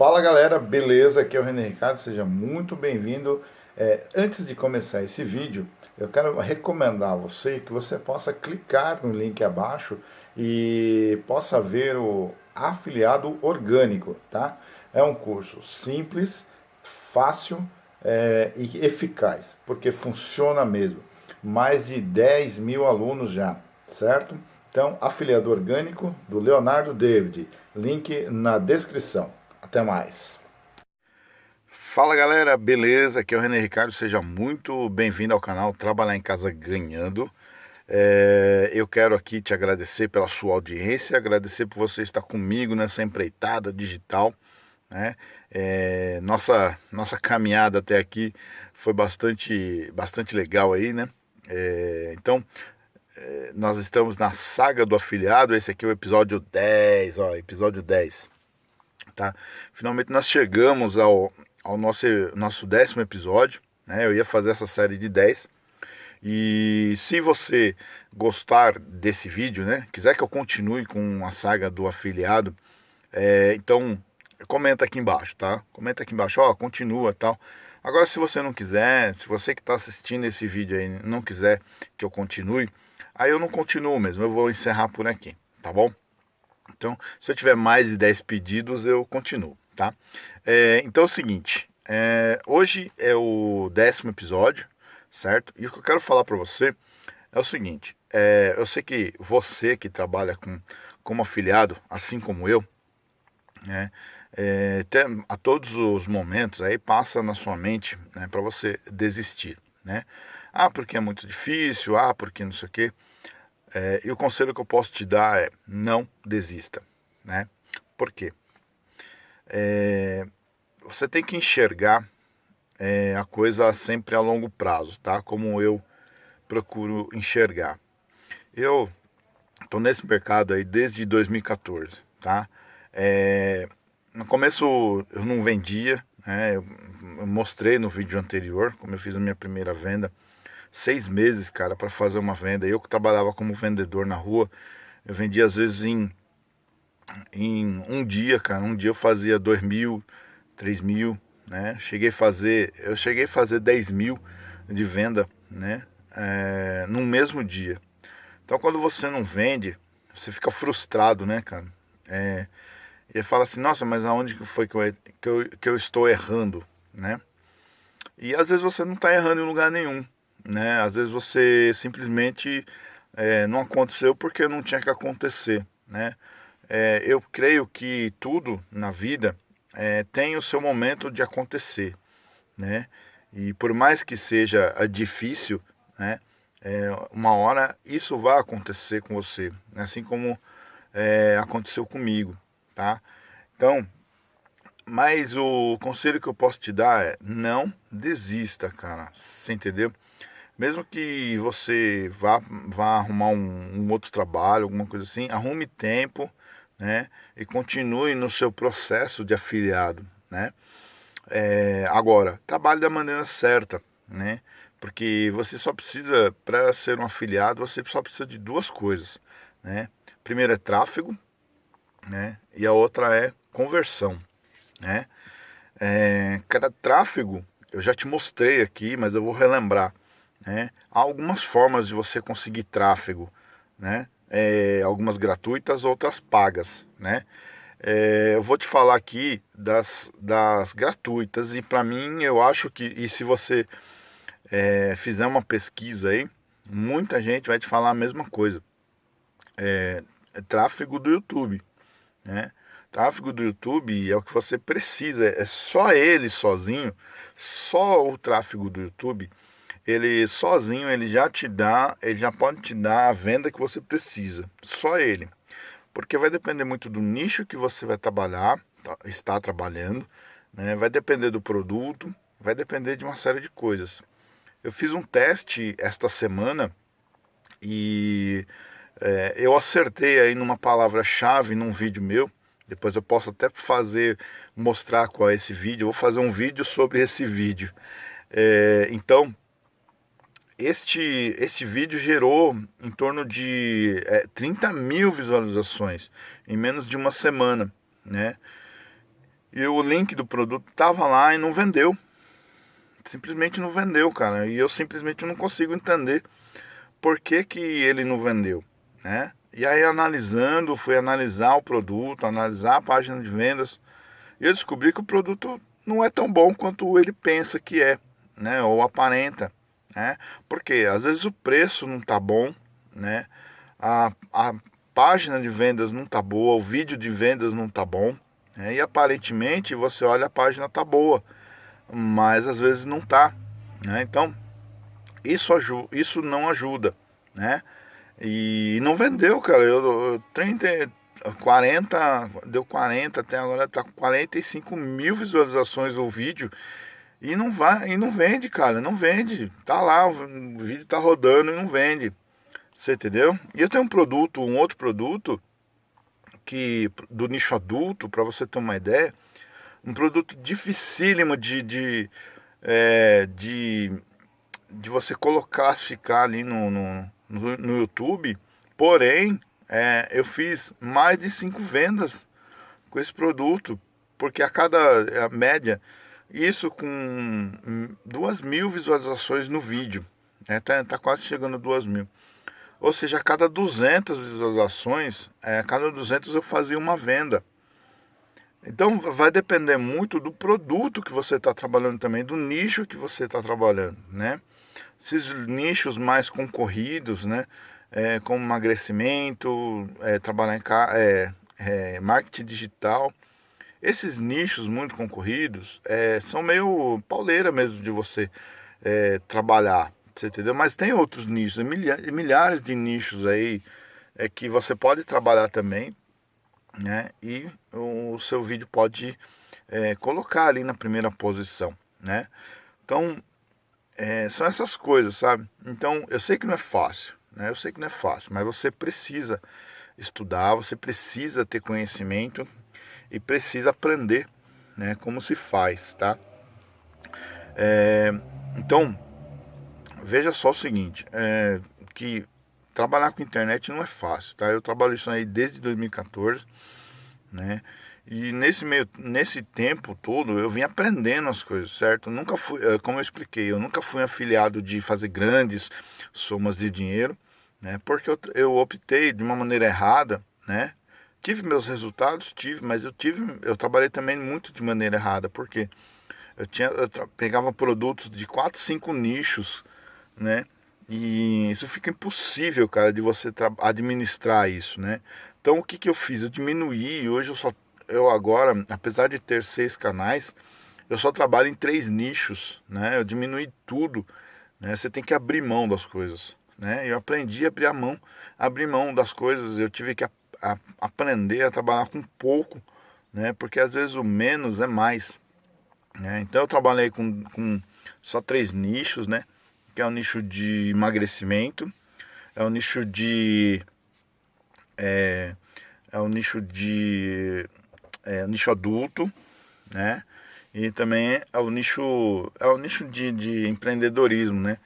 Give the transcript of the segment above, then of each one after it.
Fala galera, beleza? Aqui é o René Ricardo, seja muito bem-vindo. É, antes de começar esse vídeo, eu quero recomendar a você que você possa clicar no link abaixo e possa ver o afiliado orgânico, tá? É um curso simples, fácil é, e eficaz, porque funciona mesmo. Mais de 10 mil alunos já, certo? Então, afiliado orgânico do Leonardo David, link na descrição. Até mais. Fala galera, beleza? Aqui é o René Ricardo, seja muito bem-vindo ao canal Trabalhar em Casa Ganhando. É, eu quero aqui te agradecer pela sua audiência, agradecer por você estar comigo nessa empreitada digital. Né? É, nossa, nossa caminhada até aqui foi bastante, bastante legal aí, né? É, então, é, nós estamos na saga do afiliado, esse aqui é o episódio 10, ó, episódio 10, tá? Finalmente nós chegamos ao, ao nosso, nosso décimo episódio, né? Eu ia fazer essa série de 10, e se você gostar desse vídeo, né, quiser que eu continue com a saga do afiliado, é, então comenta aqui embaixo, tá? Comenta aqui embaixo, ó, continua tal. Agora, se você não quiser, se você que está assistindo esse vídeo aí não quiser que eu continue, aí eu não continuo mesmo, eu vou encerrar por aqui, tá bom? Então, se eu tiver mais de 10 pedidos, eu continuo, tá? É, então é o seguinte, é, hoje é o décimo episódio, certo? E o que eu quero falar para você é o seguinte, é, eu sei que você que trabalha com, como afiliado, assim como eu, né, é, a todos os momentos aí passa na sua mente né, para você desistir, né? Ah, porque é muito difícil, ah, porque não sei o quê. É, e o conselho que eu posso te dar é não desista, né? Por quê? É, você tem que enxergar é, a coisa sempre a longo prazo, tá? Como eu procuro enxergar. Eu estou nesse mercado aí desde 2014, tá? É, no começo eu não vendia, né? Eu mostrei no vídeo anterior como eu fiz a minha primeira venda seis meses, cara, para fazer uma venda. Eu que trabalhava como vendedor na rua, eu vendia às vezes em, em um dia, cara. Um dia eu fazia dois mil, três mil, né? Cheguei a fazer, eu cheguei a fazer 10 mil de venda, né? É, no mesmo dia. Então quando você não vende, você fica frustrado, né, cara? É, e fala assim, nossa, mas aonde foi que eu, que eu, que eu estou errando, né? E às vezes você não está errando em lugar nenhum né? Às vezes você simplesmente é, não aconteceu porque não tinha que acontecer, né? É, eu creio que tudo na vida é, tem o seu momento de acontecer, né? E por mais que seja difícil, né? É, uma hora isso vai acontecer com você, né? assim como é, aconteceu comigo, tá? Então, mas o conselho que eu posso te dar é não desista, cara. Você entendeu? Mesmo que você vá, vá arrumar um, um outro trabalho, alguma coisa assim, arrume tempo, né? E continue no seu processo de afiliado, né? É, agora, trabalhe da maneira certa, né? Porque você só precisa, para ser um afiliado, você só precisa de duas coisas, né? Primeiro é tráfego, né? E a outra é conversão, né? É, cada tráfego, eu já te mostrei aqui, mas eu vou relembrar. Né? Há algumas formas de você conseguir tráfego, né? É, algumas gratuitas, outras pagas. Né? É, eu vou te falar aqui das, das gratuitas e para mim eu acho que, e se você é, fizer uma pesquisa aí, muita gente vai te falar a mesma coisa. É, é tráfego do YouTube. Né? Tráfego do YouTube é o que você precisa, é só ele sozinho, só o tráfego do YouTube ele sozinho ele já te dá, ele já pode te dar a venda que você precisa, só ele. Porque vai depender muito do nicho que você vai trabalhar, tá, está trabalhando, né? vai depender do produto, vai depender de uma série de coisas. Eu fiz um teste esta semana e é, eu acertei aí numa palavra-chave num vídeo meu. Depois eu posso até fazer, mostrar qual é esse vídeo. Eu vou fazer um vídeo sobre esse vídeo. É, então, este, este vídeo gerou em torno de é, 30 mil visualizações em menos de uma semana, né? e o link do produto tava lá e não vendeu. Simplesmente não vendeu, cara. E eu simplesmente não consigo entender por que, que ele não vendeu, né? E aí analisando, fui analisar o produto, analisar a página de vendas, e eu descobri que o produto não é tão bom quanto ele pensa que é, né? Ou aparenta, né? Porque às vezes o preço não tá bom, né? A, a página de vendas não tá boa, o vídeo de vendas não tá bom, né? e aparentemente você olha a página tá boa, mas às vezes não tá, né? Então isso, isso não ajuda, né? E não vendeu, cara. Eu, eu 30, 40, deu 40, até agora tá 45 mil visualizações o vídeo. E não vai, e não vende, cara, não vende. Tá lá, o vídeo tá rodando e não vende. Você entendeu? E eu tenho um produto, um outro produto que do nicho adulto, para você ter uma ideia, um produto dificílimo de, de, é, de, de você colocar, classificar ali no, no, no, no YouTube. Porém, é, eu fiz mais de cinco vendas com esse produto, porque a cada a média, isso com duas mil visualizações no vídeo, é, tá, tá quase chegando a duas mil. Ou seja, a cada 200 visualizações, é, a cada 200 eu fazia uma venda. Então vai depender muito do produto que você está trabalhando também, do nicho que você está trabalhando, né? Esses nichos mais concorridos, né? É, como emagrecimento, é, trabalhar em é, é, marketing digital. Esses nichos muito concorridos é, são meio pauleira mesmo de você é, trabalhar. Você entendeu? Mas tem outros nichos, milhares de nichos aí é que você pode trabalhar também, né? E o seu vídeo pode é, colocar ali na primeira posição, né? Então é, são essas coisas, sabe? Então eu sei que não é fácil, né? Eu sei que não é fácil, mas você precisa estudar, você precisa ter conhecimento e precisa aprender, né? Como se faz, tá? É, então veja só o seguinte, é, que trabalhar com internet não é fácil, tá? Eu trabalho isso aí desde 2014, né? E nesse meio, nesse tempo todo eu vim aprendendo as coisas, certo? nunca fui, é, como eu expliquei, eu nunca fui afiliado de fazer grandes somas de dinheiro, né? Porque eu, eu optei de uma maneira errada, né? Tive meus resultados, tive, mas eu tive, eu trabalhei também muito de maneira errada, porque eu tinha, eu pegava produtos de quatro, cinco nichos né? E isso fica impossível, cara, de você administrar isso, né? Então o que, que eu fiz? Eu diminuí, hoje eu só, eu agora, apesar de ter seis canais, eu só trabalho em três nichos, né? Eu diminui tudo, né? Você tem que abrir mão das coisas, né? Eu aprendi a abrir a mão, abrir mão das coisas, eu tive que a, aprender a trabalhar com pouco, né? Porque às vezes o menos é mais, né? Então eu trabalhei com, com só três nichos, né? que é o nicho de emagrecimento, é o nicho de é, é o nicho de é, nicho adulto, né? E também é o nicho é o nicho de, de empreendedorismo, né?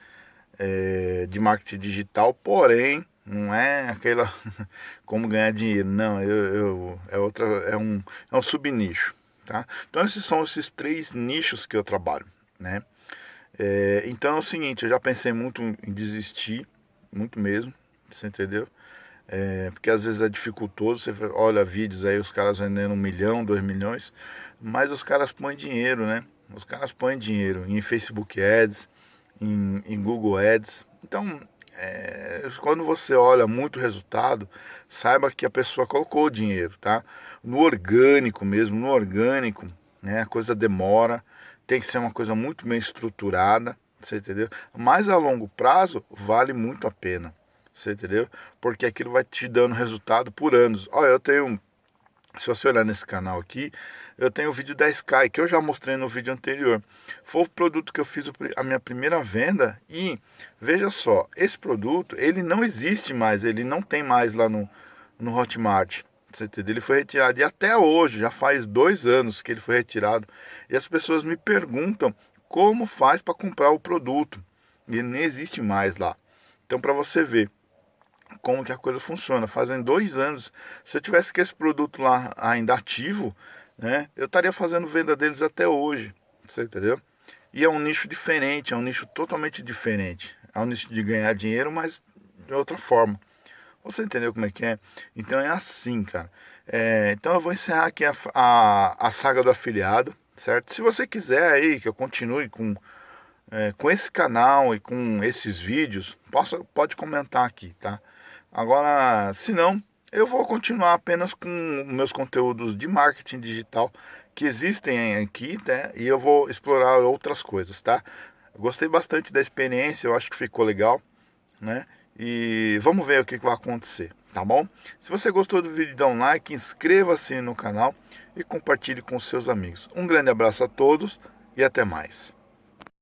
É, de marketing digital, porém não é aquela como ganhar dinheiro, não, eu, eu, é outra é um é um subnicho, tá? Então esses são esses três nichos que eu trabalho, né? É, então é o seguinte, eu já pensei muito em desistir, muito mesmo, você entendeu? É, porque às vezes é dificultoso, você olha vídeos aí, os caras vendendo um milhão, dois milhões, mas os caras põem dinheiro, né? Os caras põem dinheiro em Facebook Ads, em, em Google Ads. Então, é, quando você olha muito resultado, saiba que a pessoa colocou dinheiro, tá? No orgânico mesmo, no orgânico, né? A coisa demora tem que ser uma coisa muito bem estruturada, você entendeu? Mas a longo prazo vale muito a pena, você entendeu? Porque aquilo vai te dando resultado por anos. Olha, eu tenho, se você olhar nesse canal aqui, eu tenho o vídeo da Sky, que eu já mostrei no vídeo anterior. Foi o produto que eu fiz a minha primeira venda e veja só, esse produto, ele não existe mais, ele não tem mais lá no, no Hotmart. Você entendeu? Ele foi retirado e até hoje, já faz dois anos que ele foi retirado. E as pessoas me perguntam como faz para comprar o produto. E ele nem existe mais lá. Então, para você ver como que a coisa funciona, fazem dois anos, se eu tivesse com esse produto lá ainda ativo, né? Eu estaria fazendo venda deles até hoje, você entendeu? E é um nicho diferente, é um nicho totalmente diferente. É um nicho de ganhar dinheiro, mas de outra forma. Você entendeu como é que é? Então é assim, cara. É, então eu vou encerrar aqui a, a, a, saga do afiliado, certo? Se você quiser aí que eu continue com, é, com esse canal e com esses vídeos, possa, pode comentar aqui, tá? Agora, se não, eu vou continuar apenas com meus conteúdos de marketing digital que existem aqui, né? E eu vou explorar outras coisas, tá? gostei bastante da experiência, eu acho que ficou legal, né? E vamos ver o que vai acontecer, tá bom? Se você gostou do vídeo, dá um like, inscreva-se no canal e compartilhe com seus amigos. Um grande abraço a todos e até mais.